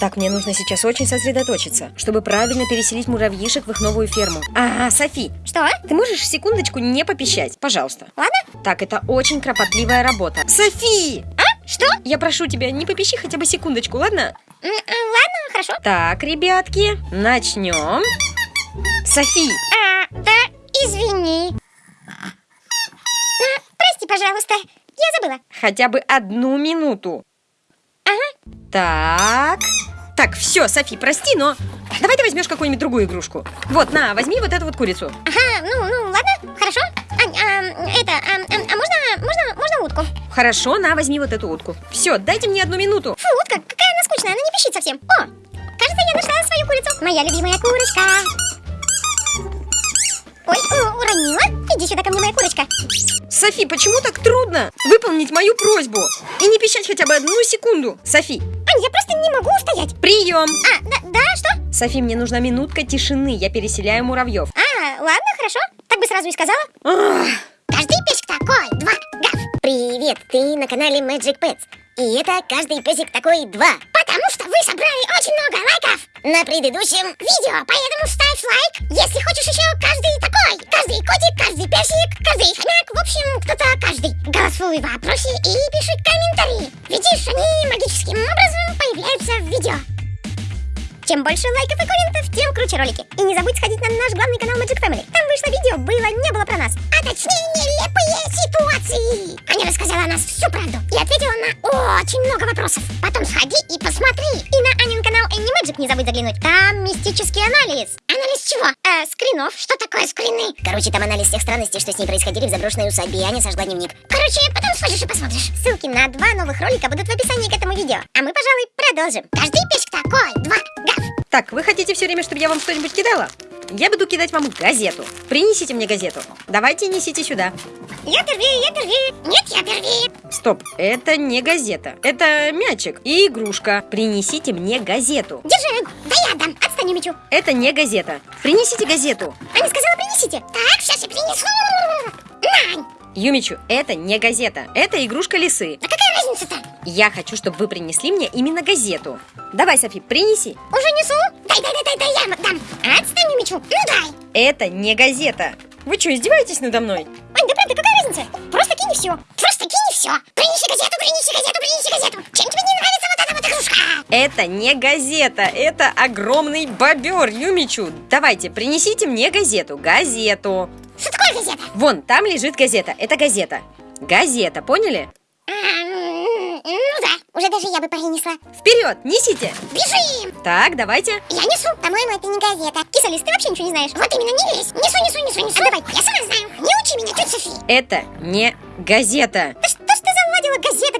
Так, мне нужно сейчас очень сосредоточиться, чтобы правильно переселить муравьишек в их новую ферму. Ага, Софи, Что? ты можешь секундочку не попищать? Пожалуйста. Ладно? Так, это очень кропотливая работа. Софи! А? Что? Я прошу тебя, не попищи хотя бы секундочку, ладно? М, Ладно, хорошо. Так, ребятки, начнем. Софи, А, да, извини. А, Прости, пожалуйста, я забыла. хотя бы одну минуту. Ага. Так. Так, все, Софи, прости, но давай ты возьмешь какую-нибудь другую игрушку. Вот, на, возьми вот эту вот курицу. Ага, ну, ну, ладно, хорошо. А, а, это, а, а, а можно, можно, можно утку? Хорошо, на, возьми вот эту утку. Все, дайте мне одну минуту. Фу, утка, какая она скучная, она не пищит совсем. О, кажется, я нашла свою курицу. Моя любимая курочка. Ой, уронила. Иди сюда ко мне, моя курочка. Софи, почему так трудно выполнить мою просьбу? И не пищать хотя бы одну секунду. Софи, я просто не могу устоять. прием. А, да, да, что? Софи, мне нужна минутка тишины, я переселяю муравьев. А, ладно, хорошо. Так бы сразу и сказала. Ах, Каждый песик такой, два, гав. Привет, ты на канале Magic Pets. И это каждый песик такой два. Потому что вы собрали очень много лайков на предыдущем видео. Поэтому ставь лайк, если хочешь еще каждый такой. Каждый котик, каждый песик, каждый хомяк. В общем, кто-то каждый. Голосуй в вопросе и пиши комментарии. Видишь, они магическим образом появляются в видео. Чем больше лайков и комментов, тем круче ролики. И не забудь сходить на наш главный канал Magic Family. Там вышло видео, было, не было про нас. А точнее, нелепые ситуации. Аня рассказала о нас всю правду и ответила на очень много вопросов. Потом сходи и посмотри. И на Анин канал Annie Magic не забудь заглянуть. Там мистический анализ. Анализ чего? Э, скринов. Что такое скрины? Короче, там анализ всех странностей, что с ней происходили в заброшенной усадьбе, и Аня сожгла дневник. Короче, потом сходишь и посмотришь. Ссылки на два новых ролика будут в описании к этому видео. А мы, пожалуй, продолжим. Каждый песик такой, два, гав. Так, вы хотите все время, чтобы я вам что-нибудь кидала? Я буду кидать вам газету. Принесите мне газету. Давайте несите сюда. Я первее, я первее. Нет, я первее. Стоп, это не газета. Это мячик и игрушка. Принесите мне газету. Держи. Да я дам. Отстань, Мичу. Это не газета. Принесите газету. Аня сказала, принесите. Так, сейчас я принесу. Нань. Юмичу, это не газета. Это игрушка лисы. Да какая разница-то? Я хочу, чтобы вы принесли мне именно газету. Давай, Софи, принеси. Уже несу? Дай, дай, дай, дай, дай, я дам. Отстань, Мичу. Ну дай. Это не газета. Вы что, издеваетесь надо мной? Ань, да правда, какая разница? Просто кинь и все. Все. Принеси газету, принеси газету, принеси газету. Чем тебе не нравится вот эта вот игрушка? Это не газета, это огромный бобер, Юмичу. Давайте, принесите мне газету. Газету. Что такое газета? Вон, там лежит газета. Это газета. Газета, поняли? А, ну да, уже даже я бы принесла. Вперед, несите. Бежим! Так, давайте. Я несу. По-моему, это не газета. Кисалис, ты вообще ничего не знаешь. Вот именно, не лезь. Несу, несу, несу, несу. А давай, я сама знаю. Не учи меня, тетя Софи. Это не газета. Да что?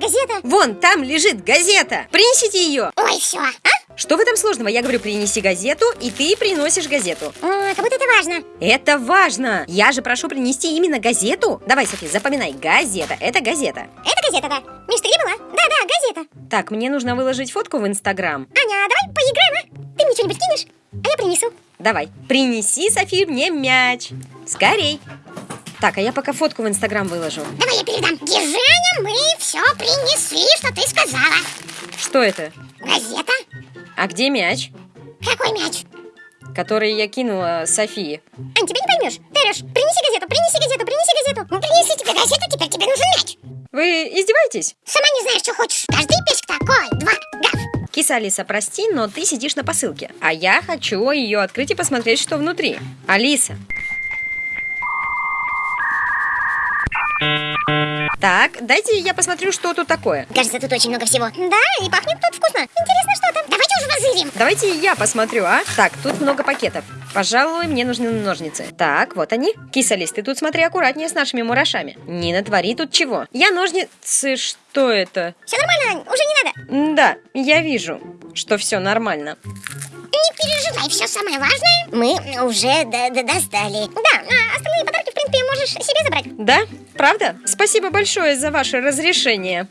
Газета. Вон, там лежит газета. Принесите ее. Ой, все. А? Что в этом сложного? Я говорю, принеси газету, и ты приносишь газету. О, как будто это важно. Это важно. Я же прошу принести именно газету. Давай, Софи, запоминай. Газета. Это газета. Это газета, да. Миш, ты где была? Да, да, газета. Так, мне нужно выложить фотку в Инстаграм. Аня, давай поиграем, а? Ты мне что-нибудь кинешь? А я принесу. Давай, принеси, Софи, мне мяч. Скорей. Так, а я пока фотку в Инстаграм выложу. Давай я передам. Аня, мы все принесли, что ты сказала. Что это? Газета? А где мяч, Какой мяч? который я кинула Софии? Ань, тебя не поймешь. Ты орешь, принеси газету, принеси газету, принеси газету. Ну, принеси тебе газету, теперь тебе нужен мяч. Вы издеваетесь? Сама не знаешь, что хочешь. Каждый песик такой, два, гав. Киса Алиса, прости, но ты сидишь на посылке. А я хочу ее открыть и посмотреть, что внутри. Алиса. Так, дайте я посмотрю, что тут такое. Кажется, тут очень много всего. Да, и пахнет тут вкусно. Интересно, что там. Давайте уже возырим. Давайте я посмотрю, а? Так, тут много пакетов. Пожалуй, мне нужны ножницы. Так, вот они. Кисалис, ты тут смотри аккуратнее с нашими мурашами. Не натвори тут чего. Я ножницы... Что это? Все нормально, уже не надо. Да, я вижу, что все нормально. Не переживай, все самое важное мы уже д- д- достали. Да, а остальные подарки, в принципе, можешь себе забрать. Да? Правда? Спасибо большое за ваше разрешение.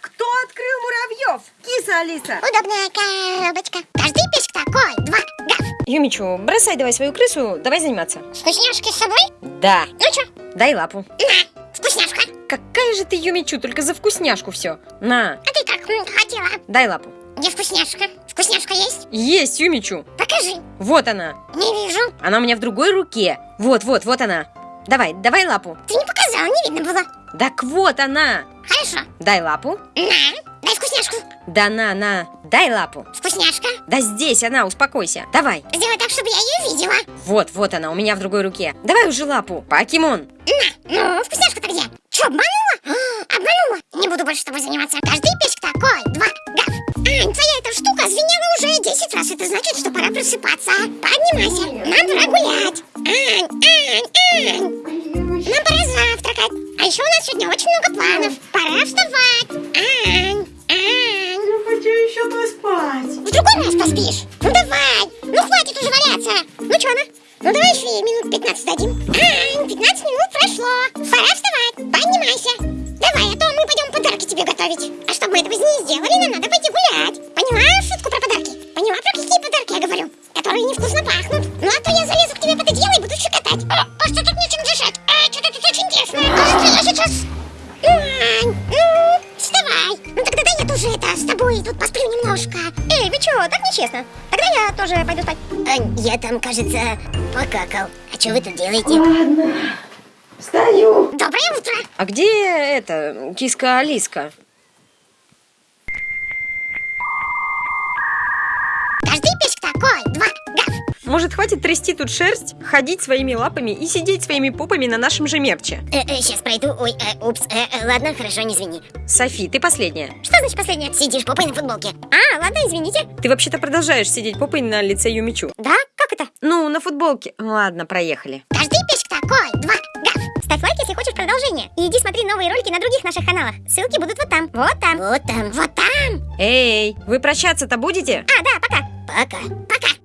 Кто открыл муравьев? Киса Алиса. Удобная коробочка. Каждый песик такой, два, гав. Юмичу, бросай давай свою крысу, давай заниматься. Вкусняшки с собой? Да. Ну чё, Дай лапу. на, вкусняшка. Какая же ты, Юмичу, только за вкусняшку все. На, А ты как хотела? дай лапу. Где вкусняшка? Вкусняшка есть? Есть, Юмичу. Покажи. Вот она. Не вижу. Она у меня в другой руке. Вот, вот, вот она. Давай, давай лапу. Ты не показал, не видно было. Так вот она. Хорошо. Дай лапу. На, дай вкусняшку. Да на, на. Дай лапу. Вкусняшка. Да здесь она, успокойся. Давай. Сделай так, чтобы я ее видела. Вот, вот она, у меня в другой руке. Давай уже лапу. Покемон. На, ну, вкусняшка-то где? Че, обманула? А, обманула. Не буду больше с тобой заниматься. Каждый песик такой. Два, гав. Ань, твоя эта штука звенела уже 10 раз. Это значит, что пора просыпаться. Поднимайся. Нам пора гулять. Ань, Ань, Ань. Еще у нас сегодня очень много планов. Пора вставать. Ань, Ань. Я хочу еще поспать. В другой раз поспишь. Ну давай. Ну хватит уже валяться. Ну что она? Ну давай еще ей минут 15 дадим. Ань, 15 минут прошло. Пора вставать. Поднимайся. Давай, а то мы пойдем подарки тебе готовить. А чтобы мы этого не сделали, нам надо пойти гулять. Поняла шутку про Ань, ну, вставай. Ну тогда дай я тоже это с тобой тут посплю немножко. Эй, вы чё, так нечестно. Тогда я тоже пойду спать. Ань, я там, кажется, покакал. А что вы тут делаете? Ладно. Встаю. Доброе утро. А где это, киска Может, хватит трясти тут шерсть, ходить своими лапами и сидеть своими попами на нашем же мерче? Э, э, сейчас пройду. Ой, э, упс. Э, э, ладно, хорошо, не извини. Софи, ты последняя. Что значит последнее? Сидишь попой на футболке. А, ладно, извините. Ты вообще-то продолжаешь сидеть попой на лице Юмичу. Да? Как это? Ну, на футболке. Ладно, проехали. Каждый песик такой. Два, гав. Ставь лайк, если хочешь продолжение. И иди смотри новые ролики на других наших каналах. Ссылки будут вот там. Вот там. Вот там, вот там. Эй, вы прощаться-то будете? А, да, пока. Пока. Пока.